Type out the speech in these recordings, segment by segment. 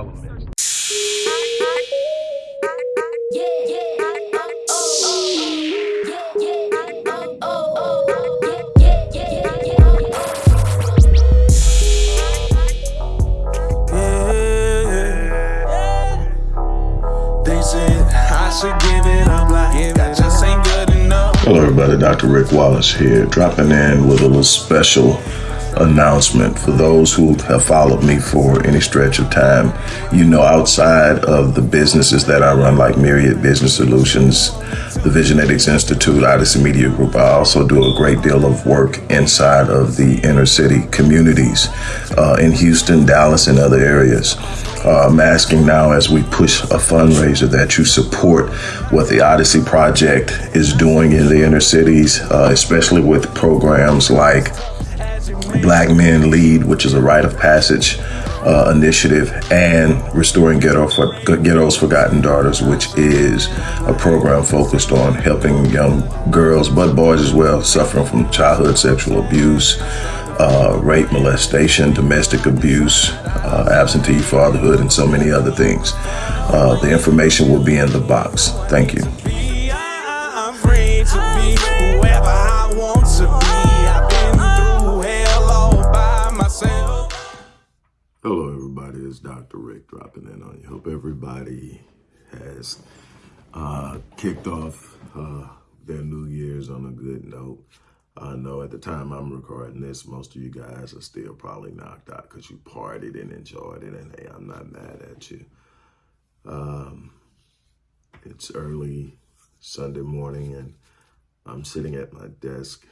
all elements. Hello everybody, Dr. Rick Wallace here, dropping in with a little special announcement for those who have followed me for any stretch of time. You know, outside of the businesses that I run, like Myriad Business Solutions, the Visionetics Institute, Odyssey Media Group, I also do a great deal of work inside of the inner city communities uh, in Houston, Dallas, and other areas. Uh, I'm asking now as we push a fundraiser that you support what the Odyssey Project is doing in the inner cities, uh, especially with programs like Black Men Lead, which is a rite of passage uh, initiative, and Restoring Ghetto for, Ghetto's Forgotten Daughters, which is a program focused on helping young girls, but boys as well, suffering from childhood sexual abuse, uh, rape, molestation, domestic abuse, uh, absentee fatherhood, and so many other things. Uh, the information will be in the box. Thank you. Dr. Rick dropping in on you. Hope everybody has uh, kicked off uh, their New Year's on a good note. I know at the time I'm recording this, most of you guys are still probably knocked out because you partied and enjoyed it. And hey, I'm not mad at you. Um, it's early Sunday morning and I'm sitting at my desk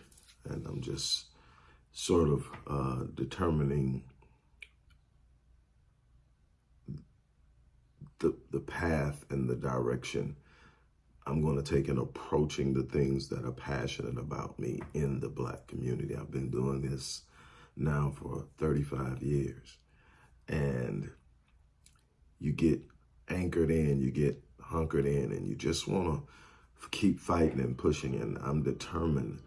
and I'm just sort of uh, determining the, the path and the direction I'm going to take in approaching the things that are passionate about me in the black community. I've been doing this now for 35 years. And you get anchored in, you get hunkered in, and you just want to keep fighting and pushing. And I'm determined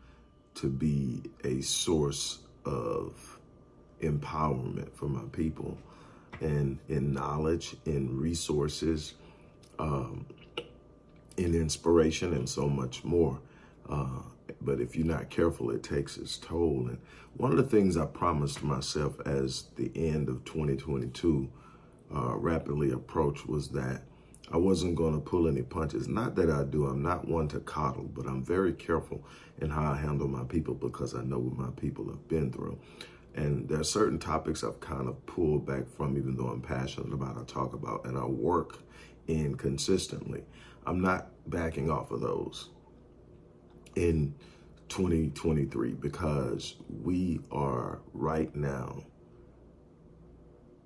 to be a source of empowerment for my people and in knowledge, in resources, um, in inspiration, and so much more. Uh, but if you're not careful, it takes its toll. And one of the things I promised myself as the end of 2022 uh, rapidly approached was that I wasn't going to pull any punches. Not that I do. I'm not one to coddle, but I'm very careful in how I handle my people because I know what my people have been through. And there are certain topics I've kind of pulled back from, even though I'm passionate about, I talk about, and I work in consistently. I'm not backing off of those in 2023 because we are right now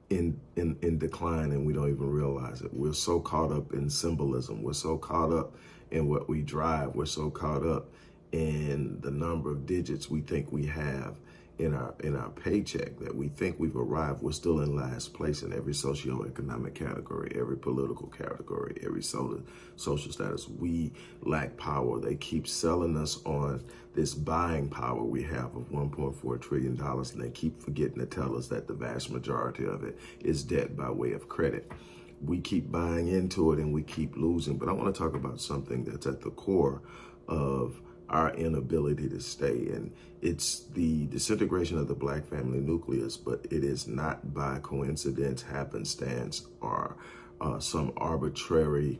in, in, in decline and we don't even realize it. We're so caught up in symbolism. We're so caught up in what we drive. We're so caught up in the number of digits we think we have in our in our paycheck that we think we've arrived, we're still in last place in every socioeconomic category, every political category, every social social status. We lack power. They keep selling us on this buying power we have of 1.4 trillion dollars, and they keep forgetting to tell us that the vast majority of it is debt by way of credit. We keep buying into it and we keep losing. But I want to talk about something that's at the core of our inability to stay. And it's the disintegration of the black family nucleus, but it is not by coincidence, happenstance, or uh, some arbitrary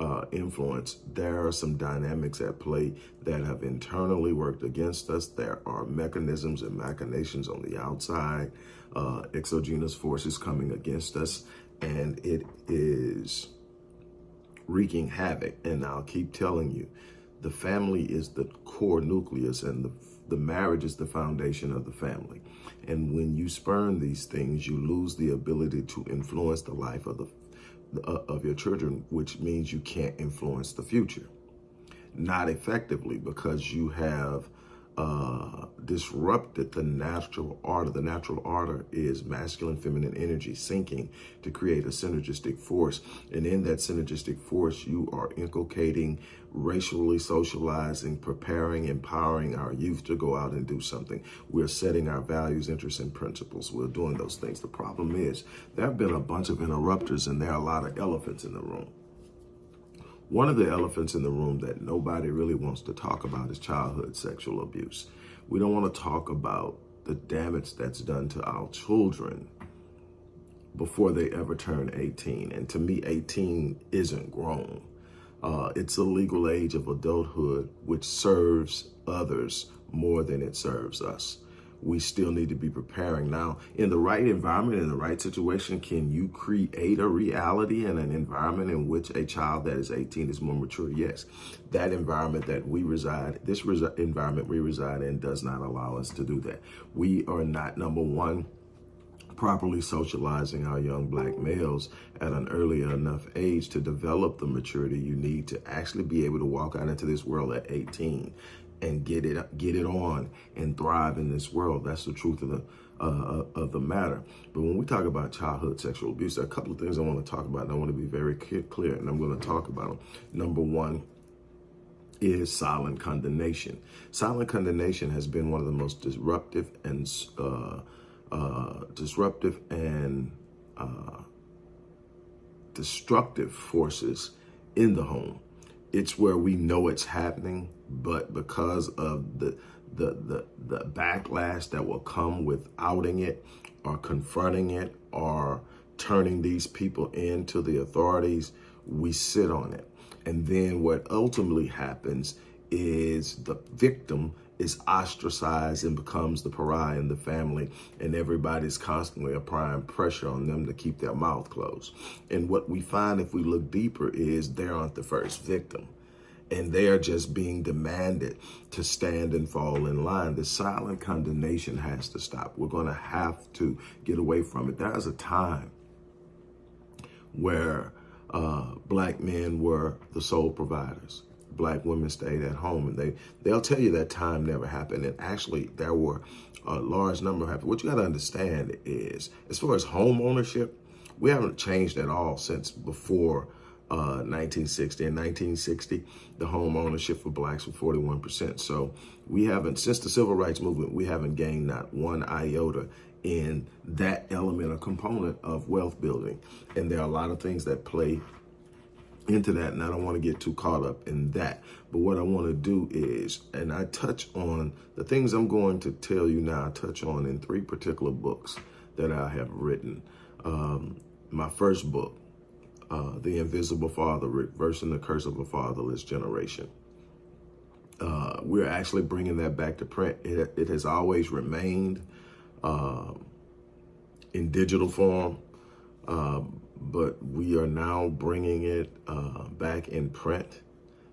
uh, influence. There are some dynamics at play that have internally worked against us. There are mechanisms and machinations on the outside, uh, exogenous forces coming against us, and it is wreaking havoc. And I'll keep telling you, the family is the core nucleus and the, the marriage is the foundation of the family. And when you spurn these things, you lose the ability to influence the life of the uh, of your children, which means you can't influence the future. Not effectively because you have uh, disrupted the natural order. The natural order is masculine, feminine energy syncing to create a synergistic force. And in that synergistic force, you are inculcating, racially socializing, preparing, empowering our youth to go out and do something. We're setting our values, interests, and principles. We're doing those things. The problem is there have been a bunch of interrupters and there are a lot of elephants in the room. One of the elephants in the room that nobody really wants to talk about is childhood sexual abuse. We don't want to talk about the damage that's done to our children before they ever turn 18. And to me, 18 isn't grown. Uh, it's a legal age of adulthood, which serves others more than it serves us we still need to be preparing. Now, in the right environment, in the right situation, can you create a reality and an environment in which a child that is 18 is more mature? Yes. That environment that we reside, this resi environment we reside in does not allow us to do that. We are not, number one, properly socializing our young black males at an early enough age to develop the maturity you need to actually be able to walk out into this world at 18 and get it get it on and thrive in this world. That's the truth of the uh, of the matter. But when we talk about childhood sexual abuse, there are a couple of things I want to talk about, and I want to be very clear, and I'm going to talk about them. Number one is silent condemnation. Silent condemnation has been one of the most disruptive and uh, uh, disruptive and uh, destructive forces in the home it's where we know it's happening, but because of the the the the backlash that will come with outing it or confronting it or turning these people into the authorities, we sit on it. And then what ultimately happens is the victim is ostracized and becomes the pariah in the family and everybody's constantly applying pressure on them to keep their mouth closed. And what we find if we look deeper is they aren't the first victim and they are just being demanded to stand and fall in line. The silent condemnation has to stop. We're going to have to get away from it. There was a time where uh, black men were the sole providers black women stayed at home and they they'll tell you that time never happened. And actually there were a large number of happened what you got to understand is as far as home ownership we haven't changed at all since before uh, 1960 and 1960 the home ownership for blacks was 41% so we haven't since the civil rights movement we haven't gained not one iota in that element or component of wealth building. And there are a lot of things that play into that and I don't want to get too caught up in that. But what I want to do is, and I touch on the things I'm going to tell you now, I touch on in three particular books that I have written. Um, my first book, uh, The Invisible Father, Reversing the Curse of a Fatherless Generation. Uh, we're actually bringing that back to print. It, it has always remained uh, in digital form. But we are now bringing it uh, back in print.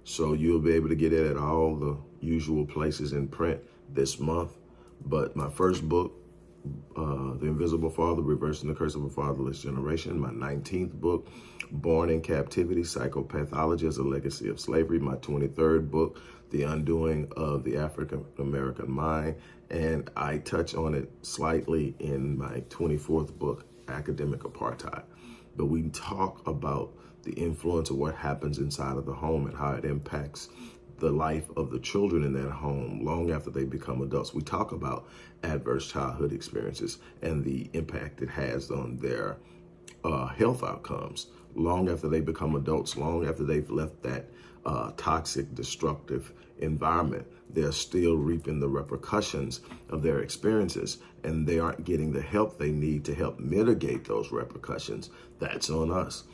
So you'll be able to get it at all the usual places in print this month. But my first book, uh, The Invisible Father, Reversing the Curse of a Fatherless Generation, my 19th book, Born in Captivity, Psychopathology as a Legacy of Slavery, my 23rd book, The Undoing of the African American Mind, and I touch on it slightly in my 24th book, Academic Apartheid but we talk about the influence of what happens inside of the home and how it impacts the life of the children in that home long after they become adults. We talk about adverse childhood experiences and the impact it has on their uh, health outcomes long after they become adults, long after they've left that uh, toxic, destructive environment. They're still reaping the repercussions of their experiences and they aren't getting the help they need to help mitigate those repercussions. That's on us.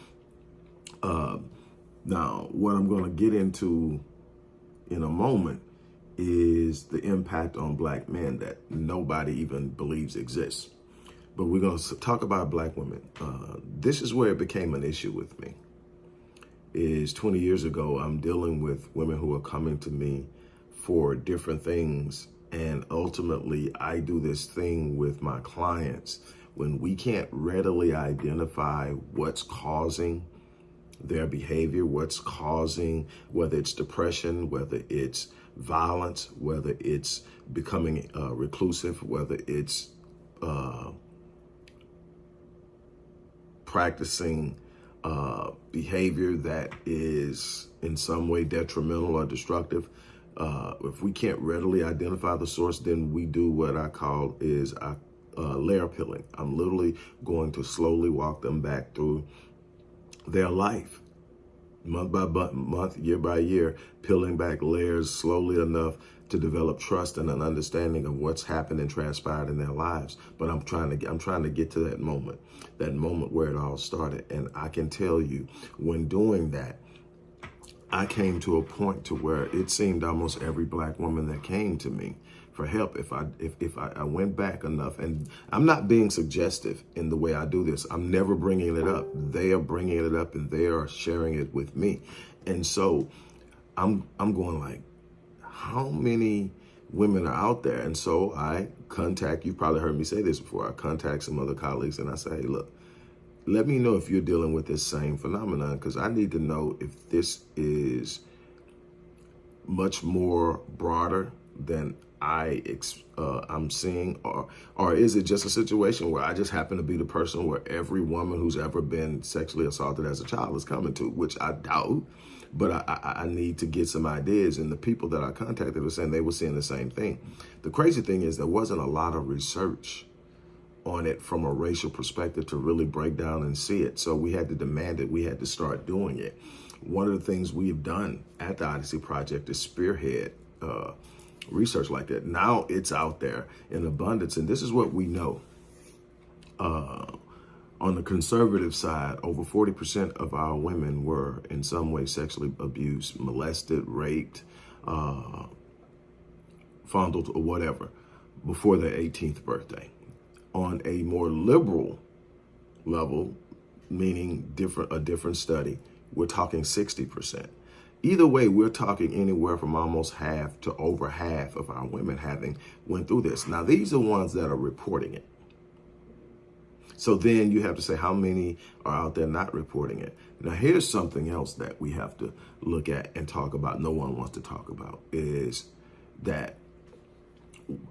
Uh, now, what I'm going to get into in a moment is the impact on black men that nobody even believes exists. But we're going to talk about black women. Uh, this is where it became an issue with me. Is 20 years ago, I'm dealing with women who are coming to me for different things. And ultimately, I do this thing with my clients when we can't readily identify what's causing their behavior, what's causing, whether it's depression, whether it's violence, whether it's becoming uh, reclusive, whether it's uh, practicing uh, behavior that is in some way detrimental or destructive. Uh, if we can't readily identify the source, then we do what I call is uh, layer peeling. I'm literally going to slowly walk them back through their life, month by month, year by year, peeling back layers slowly enough to develop trust and an understanding of what's happened and transpired in their lives. But I'm trying to get I'm trying to get to that moment, that moment where it all started. And I can tell you, when doing that, I came to a point to where it seemed almost every black woman that came to me for help if I if, if I, I, went back enough. And I'm not being suggestive in the way I do this. I'm never bringing it up. They are bringing it up and they are sharing it with me. And so I'm I'm going like how many women are out there? And so I contact, you've probably heard me say this before, I contact some other colleagues and I say, hey, look, let me know if you're dealing with this same phenomenon because I need to know if this is much more broader than I uh, I'm seeing, or or is it just a situation where I just happen to be the person where every woman who's ever been sexually assaulted as a child is coming to, which I doubt but I, I, I, need to get some ideas. And the people that I contacted were saying they were seeing the same thing. The crazy thing is there wasn't a lot of research on it from a racial perspective to really break down and see it. So we had to demand it. We had to start doing it. One of the things we've done at the Odyssey Project is spearhead uh, research like that. Now it's out there in abundance. And this is what we know. Uh, on the conservative side, over 40% of our women were in some way sexually abused, molested, raped, uh, fondled, or whatever before their 18th birthday. On a more liberal level, meaning different a different study, we're talking 60%. Either way, we're talking anywhere from almost half to over half of our women having went through this. Now, these are ones that are reporting it. So then you have to say how many are out there not reporting it. Now, here's something else that we have to look at and talk about. No one wants to talk about is that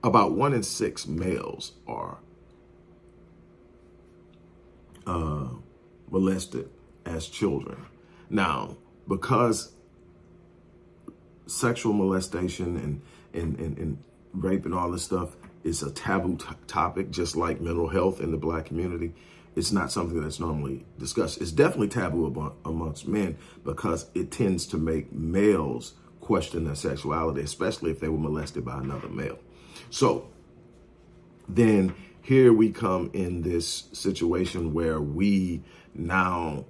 about one in six males are uh, molested as children. Now, because sexual molestation and, and, and, and rape and all this stuff is a taboo topic, just like mental health in the black community. It's not something that's normally discussed. It's definitely taboo amongst men because it tends to make males question their sexuality, especially if they were molested by another male. So then here we come in this situation where we now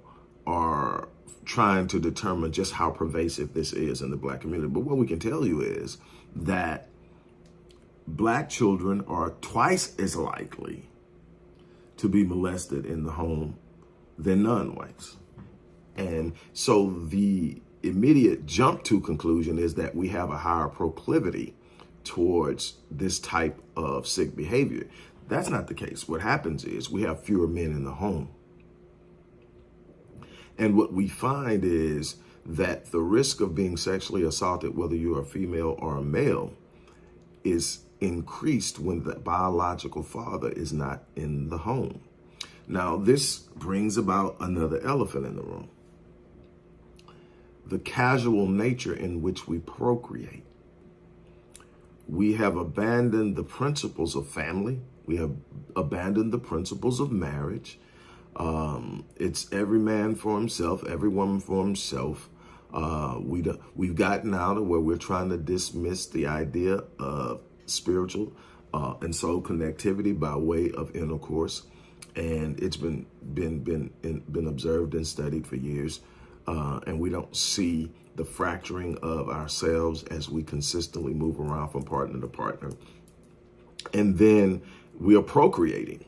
are trying to determine just how pervasive this is in the black community. But what we can tell you is that black children are twice as likely to be molested in the home than non-whites. And so the immediate jump to conclusion is that we have a higher proclivity towards this type of sick behavior. That's not the case. What happens is we have fewer men in the home. And what we find is that the risk of being sexually assaulted, whether you're a female or a male, is increased when the biological father is not in the home. Now, this brings about another elephant in the room. The casual nature in which we procreate. We have abandoned the principles of family. We have abandoned the principles of marriage. Um, it's every man for himself, every woman for himself. Uh, we we've gotten out of where we're trying to dismiss the idea of spiritual uh, and soul connectivity by way of intercourse. And it's been been been been observed and studied for years. Uh, and we don't see the fracturing of ourselves as we consistently move around from partner to partner. And then we are procreating.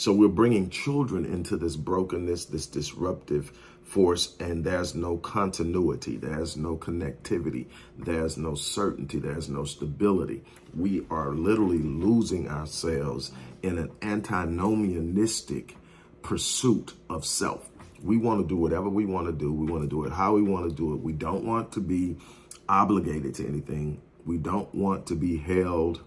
So we're bringing children into this brokenness, this disruptive force and there's no continuity, there's no connectivity, there's no certainty, there's no stability. We are literally losing ourselves in an antinomianistic pursuit of self. We want to do whatever we want to do. We want to do it how we want to do it. We don't want to be obligated to anything. We don't want to be held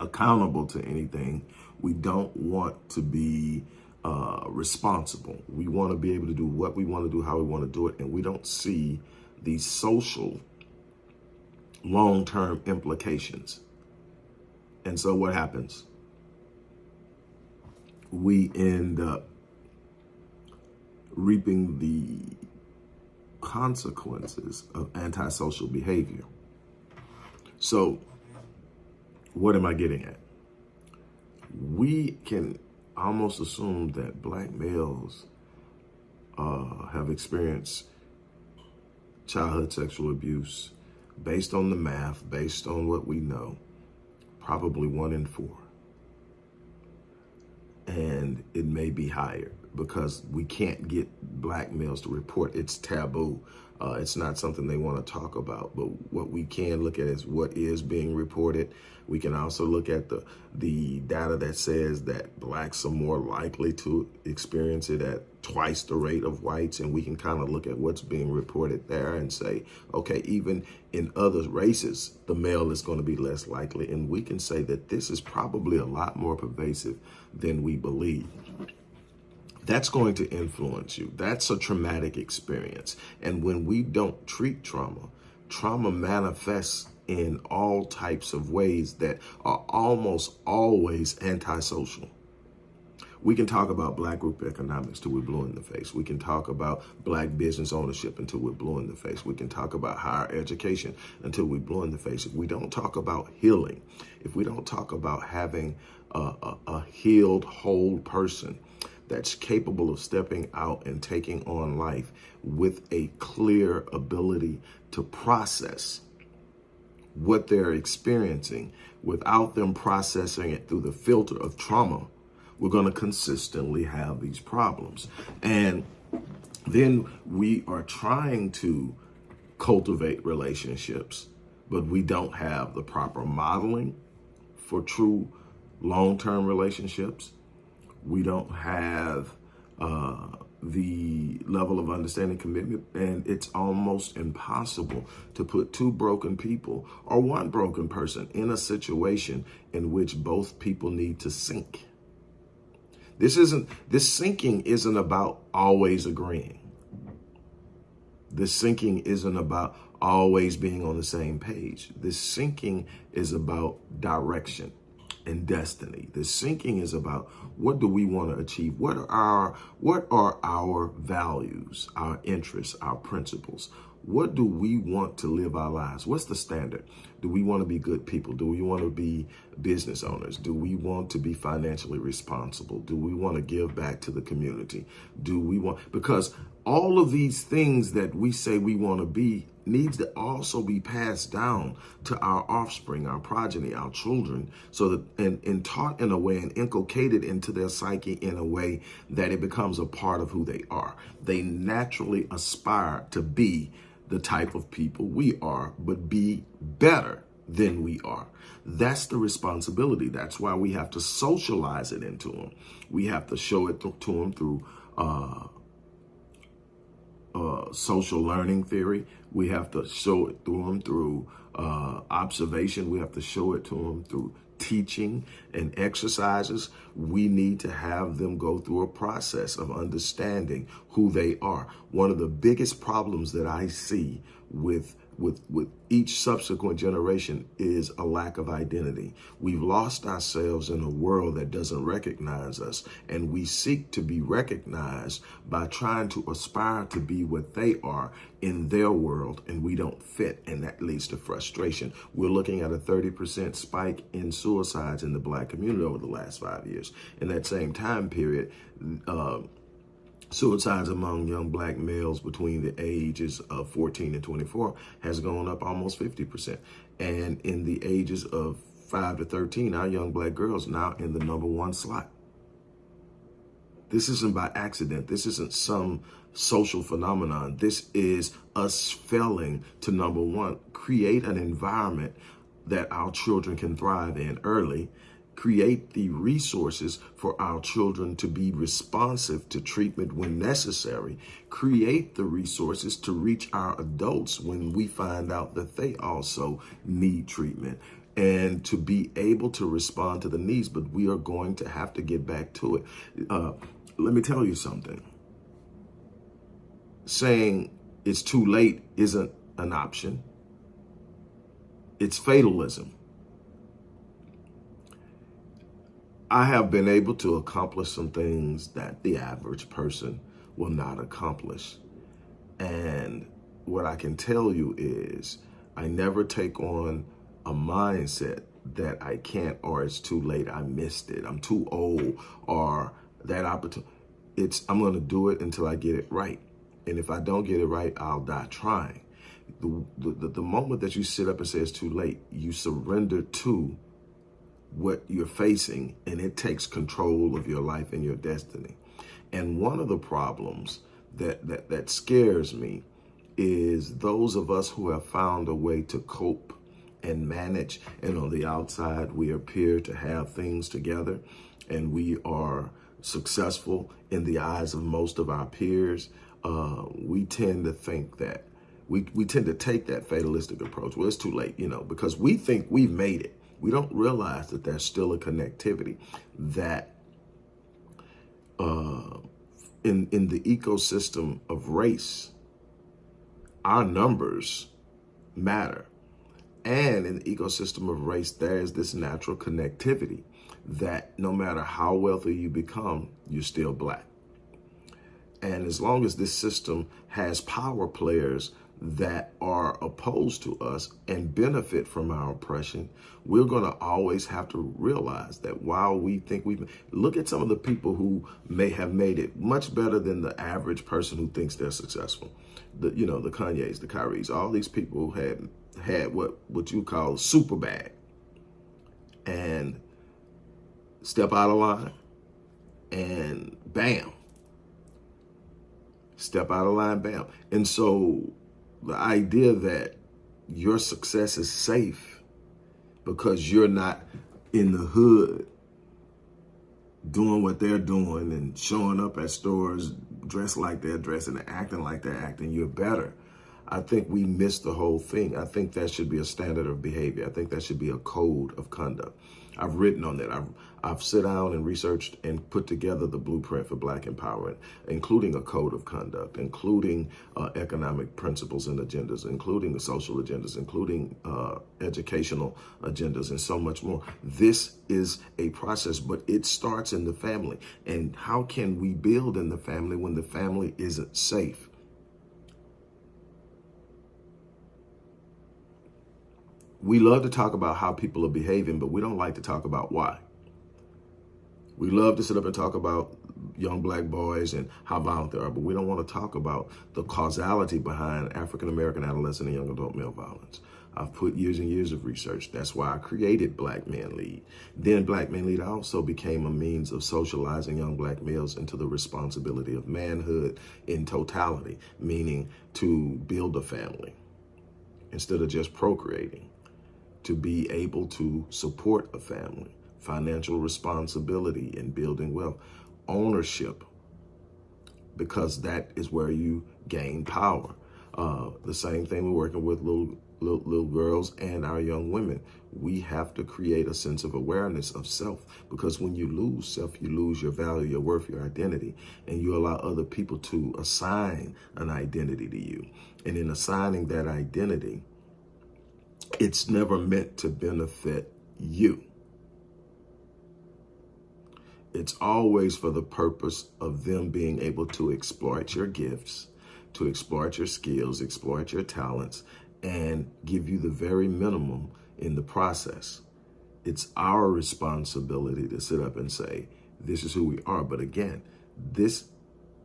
accountable to anything. We don't want to be uh, responsible. We want to be able to do what we want to do, how we want to do it, and we don't see the social long-term implications. And so what happens? We end up reaping the consequences of antisocial behavior. So what am I getting at? We can almost assume that black males uh, have experienced childhood sexual abuse based on the math, based on what we know, probably one in four. And it may be higher because we can't get black males to report. It's taboo. Uh, it's not something they want to talk about. But what we can look at is what is being reported. We can also look at the the data that says that blacks are more likely to experience it at twice the rate of whites. And we can kind of look at what's being reported there and say, okay, even in other races, the male is going to be less likely. And we can say that this is probably a lot more pervasive than we believe that's going to influence you. That's a traumatic experience. And when we don't treat trauma, trauma manifests in all types of ways that are almost always antisocial. We can talk about black group economics till we're blue in the face. We can talk about black business ownership until we're blue in the face. We can talk about higher education until we're blue in the face. If we don't talk about healing, if we don't talk about having a, a, a healed, whole person, that's capable of stepping out and taking on life with a clear ability to process what they're experiencing without them processing it through the filter of trauma, we're going to consistently have these problems. And then we are trying to cultivate relationships, but we don't have the proper modeling for true long-term relationships we don't have uh, the level of understanding commitment and it's almost impossible to put two broken people or one broken person in a situation in which both people need to sync. This isn't, this syncing isn't about always agreeing. This syncing isn't about always being on the same page. This syncing is about direction and destiny. The syncing is about what do we want to achieve? What are our what are our values, our interests, our principles? What do we want to live our lives? What's the standard? Do we want to be good people? Do we want to be business owners? Do we want to be financially responsible? Do we want to give back to the community? Do we want, because all of these things that we say we want to be needs to also be passed down to our offspring, our progeny, our children, so that and, and taught in a way and inculcated into their psyche in a way that it becomes a part of who they are. They naturally aspire to be the type of people we are, but be better than we are. That's the responsibility. That's why we have to socialize it into them. We have to show it to, them through uh, uh, social learning theory. We have to show it to them through uh, observation. We have to show it to them through teaching and exercises, we need to have them go through a process of understanding who they are. One of the biggest problems that I see with with with each subsequent generation is a lack of identity. We've lost ourselves in a world that doesn't recognize us and we seek to be recognized by trying to aspire to be what they are in their world and we don't fit and that leads to frustration. We're looking at a 30% spike in suicides in the black community over the last five years. In that same time period, uh, Suicides among young black males between the ages of 14 and 24 has gone up almost 50%. And in the ages of 5 to 13, our young black girls now in the number one slot. This isn't by accident. This isn't some social phenomenon. This is us failing to, number one, create an environment that our children can thrive in early create the resources for our children to be responsive to treatment when necessary, create the resources to reach our adults when we find out that they also need treatment and to be able to respond to the needs, but we are going to have to get back to it. Uh, let me tell you something. Saying it's too late isn't an option. It's fatalism. I have been able to accomplish some things that the average person will not accomplish. And what I can tell you is I never take on a mindset that I can't or it's too late, I missed it, I'm too old, or that opportunity. It's I'm going to do it until I get it right. And if I don't get it right, I'll die trying. The, the, the moment that you sit up and say it's too late, you surrender to what you're facing and it takes control of your life and your destiny. And one of the problems that, that, that scares me is those of us who have found a way to cope and manage. And on the outside, we appear to have things together and we are successful in the eyes of most of our peers. Uh, we tend to think that we, we tend to take that fatalistic approach. Well, it's too late, you know, because we think we've made it. We don't realize that there's still a connectivity that uh, in, in the ecosystem of race, our numbers matter. And in the ecosystem of race, there is this natural connectivity that no matter how wealthy you become, you're still black. And as long as this system has power players that are opposed to us and benefit from our oppression, we're going to always have to realize that while we think we've look at some of the people who may have made it much better than the average person who thinks they're successful. The you know, the Kanyes, the Kyries, all these people who had had what what you call super bad and step out of line and bam step out of line bam and so the idea that your success is safe because you're not in the hood doing what they're doing and showing up at stores dressed like they're dressing and acting like they're acting, you're better. I think we miss the whole thing. I think that should be a standard of behavior. I think that should be a code of conduct. I've written on that. I've, I've sit down and researched and put together the blueprint for black empowerment, including a code of conduct, including uh, economic principles and agendas, including the social agendas, including uh, educational agendas, and so much more. This is a process, but it starts in the family. And how can we build in the family when the family isn't safe? We love to talk about how people are behaving, but we don't like to talk about why. We love to sit up and talk about young black boys and how violent they are, but we don't want to talk about the causality behind African-American adolescent and young adult male violence. I've put years and years of research. That's why I created Black Men Lead. Then Black Men Lead also became a means of socializing young black males into the responsibility of manhood in totality, meaning to build a family instead of just procreating to be able to support a family, financial responsibility in building wealth, ownership, because that is where you gain power. Uh, the same thing we're working with little, little, little girls and our young women. We have to create a sense of awareness of self because when you lose self, you lose your value, your worth, your identity, and you allow other people to assign an identity to you. And in assigning that identity, it's never meant to benefit you. It's always for the purpose of them being able to exploit your gifts, to exploit your skills, exploit your talents, and give you the very minimum in the process. It's our responsibility to sit up and say, this is who we are. But again, this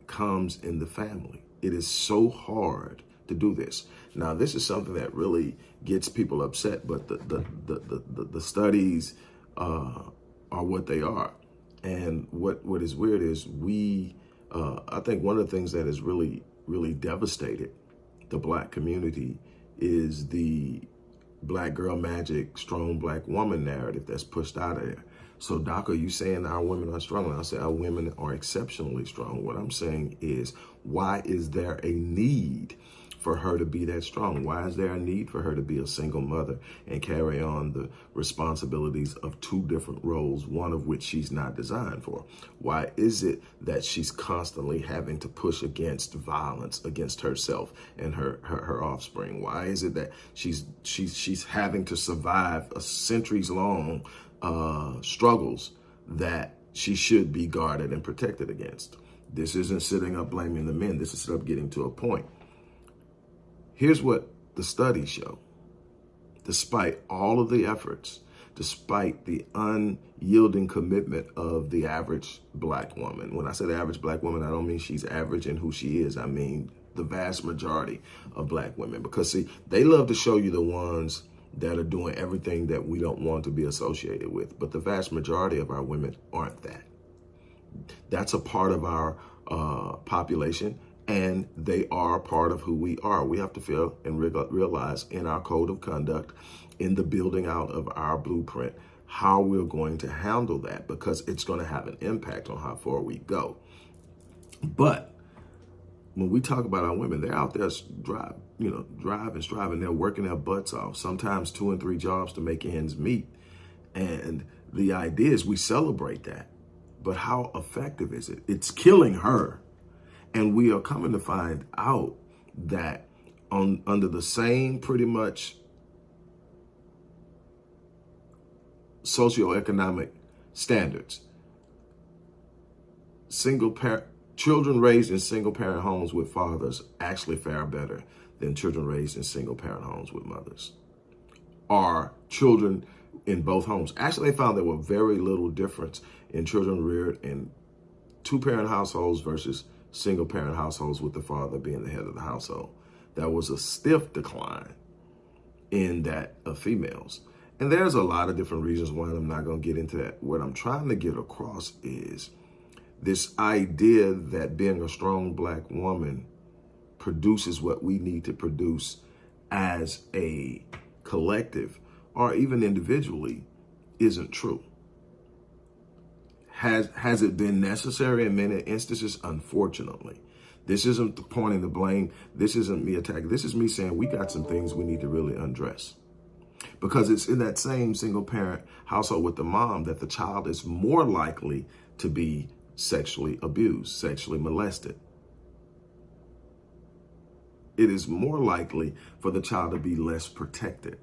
comes in the family. It is so hard to do this. Now, this is something that really gets people upset, but the, the, the, the, the studies uh, are what they are. And what, what is weird is we, uh, I think one of the things that has really, really devastated the black community is the black girl magic, strong black woman narrative that's pushed out of there. So, Doc, are you saying our women are strong? I say our women are exceptionally strong. What I'm saying is, why is there a need for her to be that strong? Why is there a need for her to be a single mother and carry on the responsibilities of two different roles, one of which she's not designed for? Why is it that she's constantly having to push against violence against herself and her, her, her offspring? Why is it that she's she's she's having to survive a centuries long uh, struggles that she should be guarded and protected against. This isn't sitting up blaming the men. This is up getting to a point. Here's what the studies show. Despite all of the efforts, despite the unyielding commitment of the average black woman. When I say the average black woman, I don't mean she's average in who she is. I mean the vast majority of black women. Because see, they love to show you the ones that are doing everything that we don't want to be associated with. But the vast majority of our women aren't that. That's a part of our uh, population, and they are part of who we are. We have to feel and realize in our code of conduct, in the building out of our blueprint, how we're going to handle that because it's going to have an impact on how far we go. But when we talk about our women, they're out there drive, you know, driving, striving. They're working their butts off, sometimes two and three jobs to make ends meet. And the idea is we celebrate that. But how effective is it? It's killing her. And we are coming to find out that on under the same pretty much socioeconomic standards, single parent Children raised in single parent homes with fathers actually fare better than children raised in single parent homes with mothers. Are children in both homes. Actually, they found there were very little difference in children reared in two parent households versus single parent households with the father being the head of the household. That was a stiff decline in that of females. And there's a lot of different reasons why I'm not going to get into that. What I'm trying to get across is this idea that being a strong black woman produces what we need to produce as a collective or even individually isn't true. Has, has it been necessary in many instances? Unfortunately. This isn't pointing the blame. This isn't me attacking. This is me saying we got some things we need to really undress. Because it's in that same single parent household with the mom that the child is more likely to be sexually abused, sexually molested. It is more likely for the child to be less protected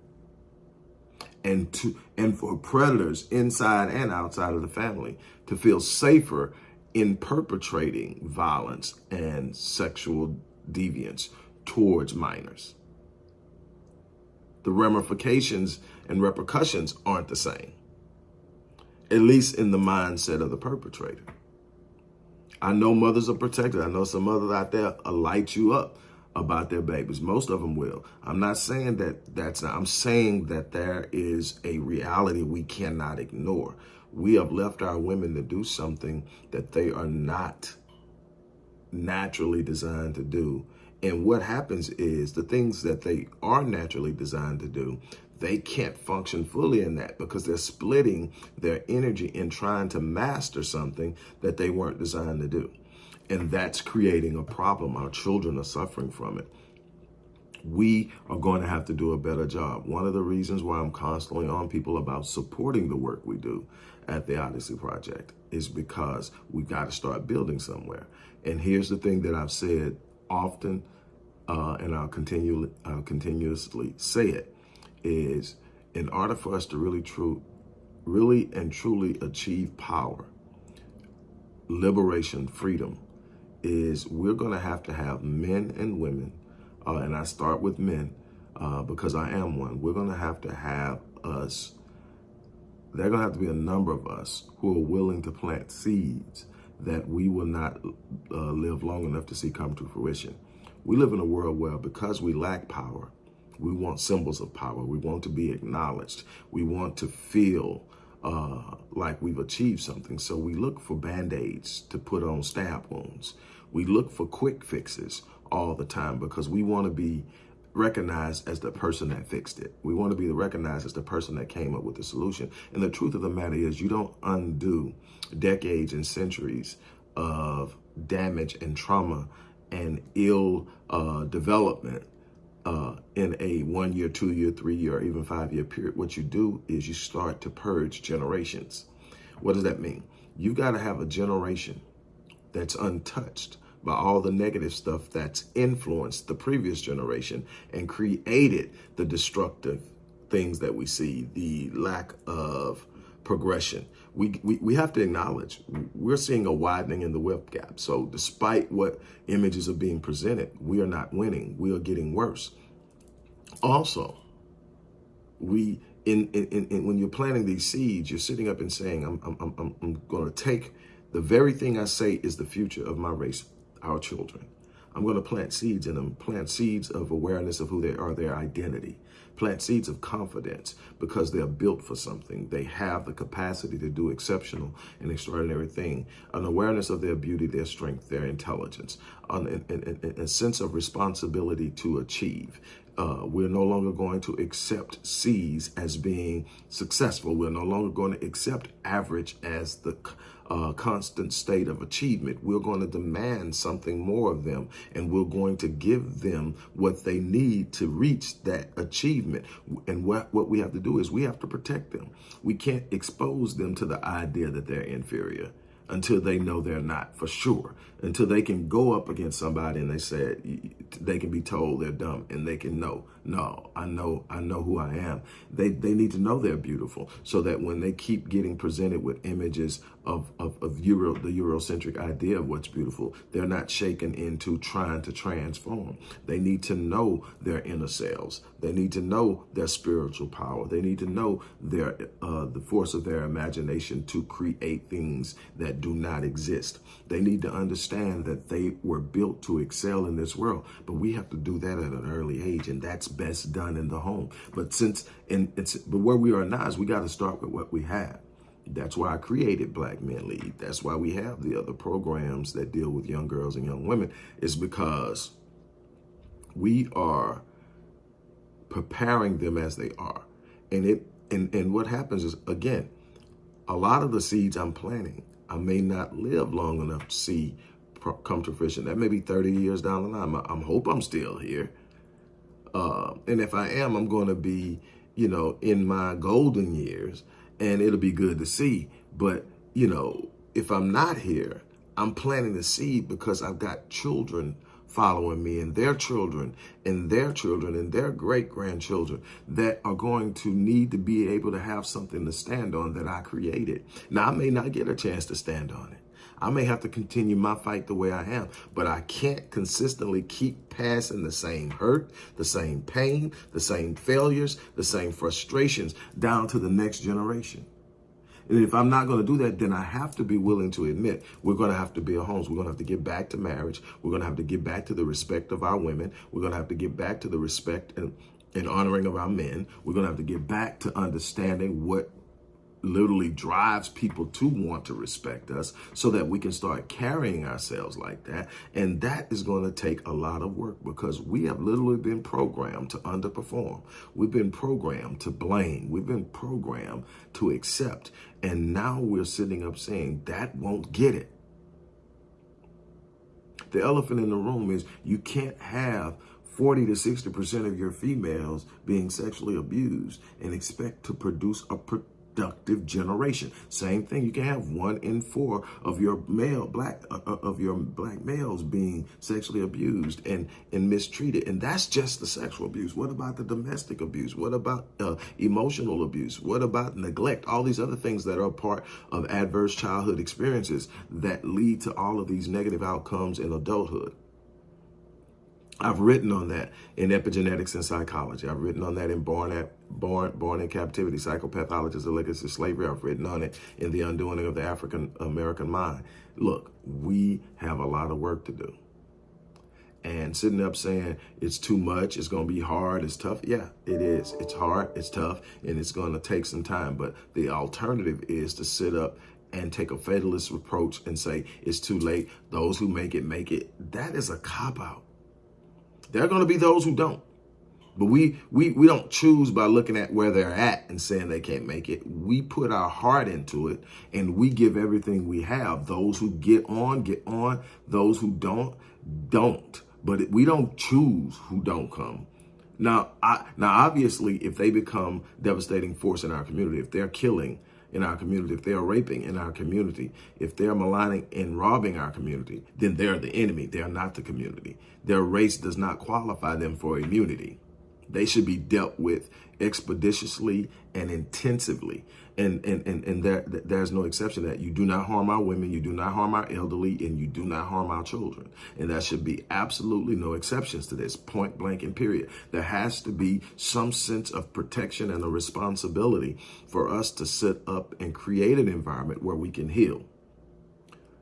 and to and for predators inside and outside of the family to feel safer in perpetrating violence and sexual deviance towards minors. The ramifications and repercussions aren't the same, at least in the mindset of the perpetrator. I know mothers are protected. I know some mothers out there light you up about their babies. Most of them will. I'm not saying that that's not, I'm saying that there is a reality we cannot ignore. We have left our women to do something that they are not naturally designed to do. And what happens is the things that they are naturally designed to do, they can't function fully in that because they're splitting their energy in trying to master something that they weren't designed to do. And that's creating a problem. Our children are suffering from it. We are going to have to do a better job. One of the reasons why I'm constantly on people about supporting the work we do at the Odyssey Project is because we've got to start building somewhere. And here's the thing that I've said often, uh, and I'll continue, I'll continuously say it is in order for us to really true, really and truly achieve power, liberation, freedom, is we're going to have to have men and women, uh, and I start with men uh, because I am one. We're going to have to have us, there are going to have to be a number of us who are willing to plant seeds that we will not uh, live long enough to see come to fruition. We live in a world where because we lack power, we want symbols of power. We want to be acknowledged. We want to feel uh, like we've achieved something. So we look for band-aids to put on stab wounds. We look for quick fixes all the time because we want to be recognized as the person that fixed it. We want to be recognized as the person that came up with the solution. And the truth of the matter is you don't undo decades and centuries of damage and trauma and ill uh, development uh, in a one year, two year, three year, or even five year period. What you do is you start to purge generations. What does that mean? You've got to have a generation that's untouched by all the negative stuff that's influenced the previous generation and created the destructive things that we see, the lack of progression. We, we, we have to acknowledge we're seeing a widening in the wealth gap. So despite what images are being presented, we are not winning. We are getting worse. Also, we in, in, in when you're planting these seeds, you're sitting up and saying, I'm, I'm, I'm, I'm going to take the very thing I say is the future of my race, our children. I'm going to plant seeds in them, plant seeds of awareness of who they are, their identity, plant seeds of confidence because they're built for something. They have the capacity to do exceptional and extraordinary thing, an awareness of their beauty, their strength, their intelligence, an, an, an, a sense of responsibility to achieve. Uh, we're no longer going to accept C's as being successful. We're no longer going to accept average as the uh, constant state of achievement. We're going to demand something more of them, and we're going to give them what they need to reach that achievement. And what, what we have to do is we have to protect them. We can't expose them to the idea that they're inferior until they know they're not for sure until they can go up against somebody and they said they can be told they're dumb and they can know no i know i know who i am. They they need to know they're beautiful so that when they keep getting presented with images of of, of euro the eurocentric idea of what's beautiful they're not shaken into trying to transform. They need to know their inner selves. They need to know their spiritual power. They need to know their uh the force of their imagination to create things that do not exist. They need to understand that they were built to excel in this world. But we have to do that at an early age, and that's best done in the home. But since, and it's, but where we are now is we got to start with what we have. That's why I created Black Men Lead. That's why we have the other programs that deal with young girls and young women, is because we are preparing them as they are. And it and, and what happens is, again, a lot of the seeds I'm planting, I may not live long enough to see come to fruition. That may be 30 years down the line. I, I hope I'm still here. Uh, and if I am, I'm going to be, you know, in my golden years and it'll be good to see. But, you know, if I'm not here, I'm planting the seed because I've got children following me and their children and their children and their great grandchildren that are going to need to be able to have something to stand on that I created. Now, I may not get a chance to stand on it. I may have to continue my fight the way I am, but I can't consistently keep passing the same hurt, the same pain, the same failures, the same frustrations down to the next generation. And if I'm not going to do that, then I have to be willing to admit we're going to have to build homes. We're going to have to get back to marriage. We're going to have to get back to the respect of our women. We're going to have to get back to the respect and, and honoring of our men. We're going to have to get back to understanding what literally drives people to want to respect us so that we can start carrying ourselves like that. And that is going to take a lot of work because we have literally been programmed to underperform. We've been programmed to blame. We've been programmed to accept. And now we're sitting up saying that won't get it. The elephant in the room is you can't have 40 to 60% of your females being sexually abused and expect to produce a productive generation. Same thing, you can have one in four of your male black uh, uh, of your black males being sexually abused and and mistreated, and that's just the sexual abuse. What about the domestic abuse? What about uh, emotional abuse? What about neglect? All these other things that are part of adverse childhood experiences that lead to all of these negative outcomes in adulthood. I've written on that in epigenetics and psychology. I've written on that in born at born born in captivity, psychopathology a legacy of slavery. I've written on it in the undoing of the African American mind. Look, we have a lot of work to do. And sitting up saying it's too much, it's going to be hard, it's tough. Yeah, it is. It's hard, it's tough, and it's going to take some time. But the alternative is to sit up and take a fatalist approach and say it's too late. Those who make it, make it. That is a cop out. There are going to be those who don't. But we we we don't choose by looking at where they're at and saying they can't make it. We put our heart into it and we give everything we have. Those who get on, get on. Those who don't, don't. But we don't choose who don't come. Now, I, now obviously, if they become devastating force in our community, if they're killing in our community, if they're raping in our community, if they're maligning and robbing our community, then they're the enemy. They're not the community. Their race does not qualify them for immunity. They should be dealt with expeditiously and intensively. And and and, and there, there's no exception that you do not harm our women, you do not harm our elderly, and you do not harm our children. And there should be absolutely no exceptions to this, point blank and period. There has to be some sense of protection and a responsibility for us to set up and create an environment where we can heal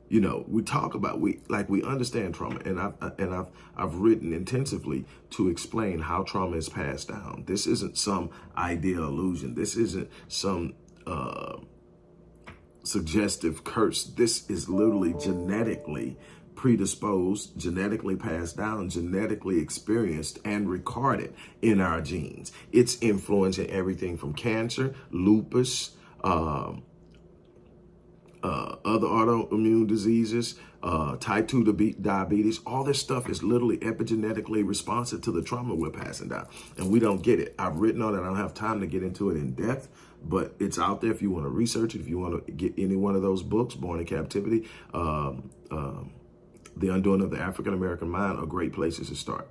you know we talk about we like we understand trauma. And i've and i've i've written intensively to explain how trauma is passed down. This isn't some idea illusion. This isn't some uh suggestive curse. This is literally genetically predisposed genetically passed down genetically experienced and recorded in our genes. It's influencing everything from cancer lupus um uh, other autoimmune diseases, uh, type 2 diabetes, all this stuff is literally epigenetically responsive to the trauma we're passing down. And we don't get it. I've written on it. I don't have time to get into it in depth, but it's out there if you want to research it, if you want to get any one of those books, Born in Captivity, um, um, The Undoing of the African-American Mind are great places to start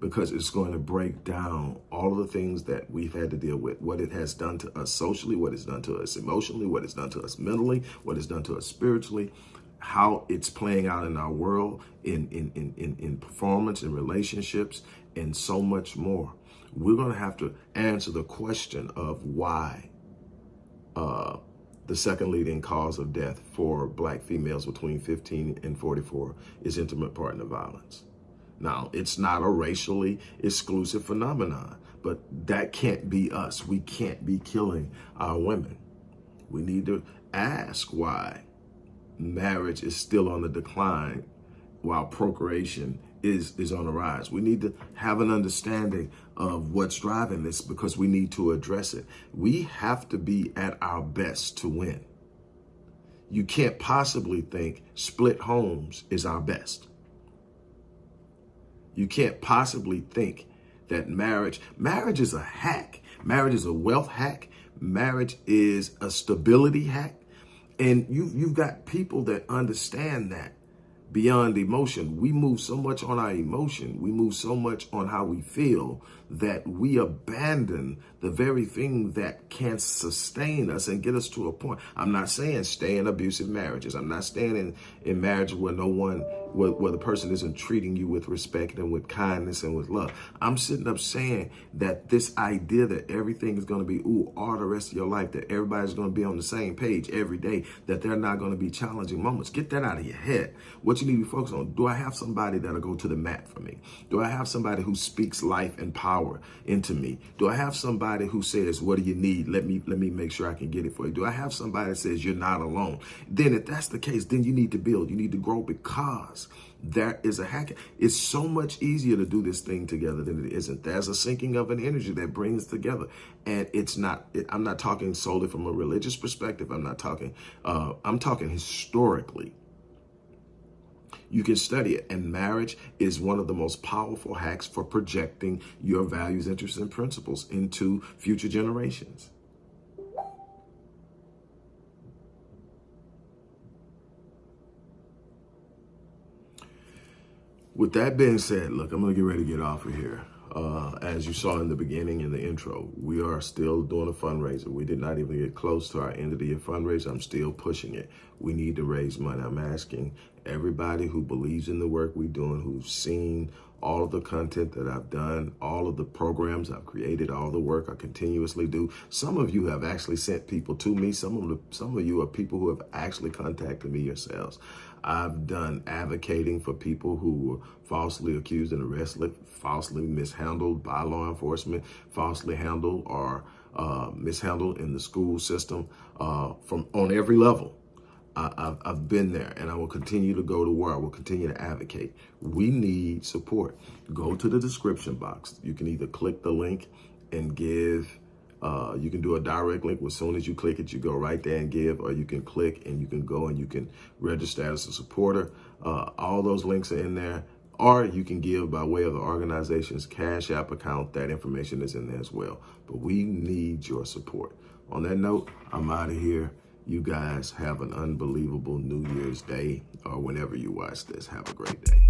because it's going to break down all of the things that we've had to deal with, what it has done to us socially, what it's done to us emotionally, what it's done to us mentally, what it's done to us spiritually, how it's playing out in our world, in, in, in, in, in performance, in relationships, and so much more. We're going to have to answer the question of why uh, the second leading cause of death for black females between 15 and 44 is intimate partner violence. Now, it's not a racially exclusive phenomenon, but that can't be us. We can't be killing our women. We need to ask why marriage is still on the decline while procreation is, is on the rise. We need to have an understanding of what's driving this because we need to address it. We have to be at our best to win. You can't possibly think split homes is our best. You can't possibly think that marriage, marriage is a hack. Marriage is a wealth hack. Marriage is a stability hack. And you, you've got people that understand that beyond emotion. We move so much on our emotion. We move so much on how we feel that we abandon the very thing that can sustain us and get us to a point. I'm not saying stay in abusive marriages. I'm not staying in, in marriage where no one, where, where the person isn't treating you with respect and with kindness and with love. I'm sitting up saying that this idea that everything is going to be, ooh, all the rest of your life, that everybody's going to be on the same page every day, that they're not going to be challenging moments. Get that out of your head. What you need to be focused on, do I have somebody that'll go to the mat for me? Do I have somebody who speaks life and power power into me? Do I have somebody who says, what do you need? Let me, let me make sure I can get it for you. Do I have somebody that says you're not alone? Then if that's the case, then you need to build, you need to grow because there is a hack. It's so much easier to do this thing together than it isn't. There's a syncing of an energy that brings together. And it's not, it, I'm not talking solely from a religious perspective. I'm not talking, uh, I'm talking historically. You can study it. And marriage is one of the most powerful hacks for projecting your values, interests, and principles into future generations. With that being said, look, I'm going to get ready to get off of here. Uh, as you saw in the beginning in the intro, we are still doing a fundraiser. We did not even get close to our end of the year fundraiser. I'm still pushing it. We need to raise money. I'm asking everybody who believes in the work we're doing, who's seen all of the content that I've done, all of the programs I've created, all the work I continuously do. Some of you have actually sent people to me. Some of the, some of you are people who have actually contacted me yourselves. I've done advocating for people who were falsely accused and arrested, falsely mishandled by law enforcement, falsely handled or uh, mishandled in the school system uh, from on every level. I, I've, I've been there and I will continue to go to war. I will continue to advocate. We need support. Go to the description box. You can either click the link and give. Uh, you can do a direct link. As soon as you click it, you go right there and give, or you can click and you can go and you can register as a supporter. Uh, all those links are in there. Or you can give by way of the organization's Cash App account. That information is in there as well. But we need your support. On that note, I'm out of here. You guys have an unbelievable New Year's Day or whenever you watch this. Have a great day.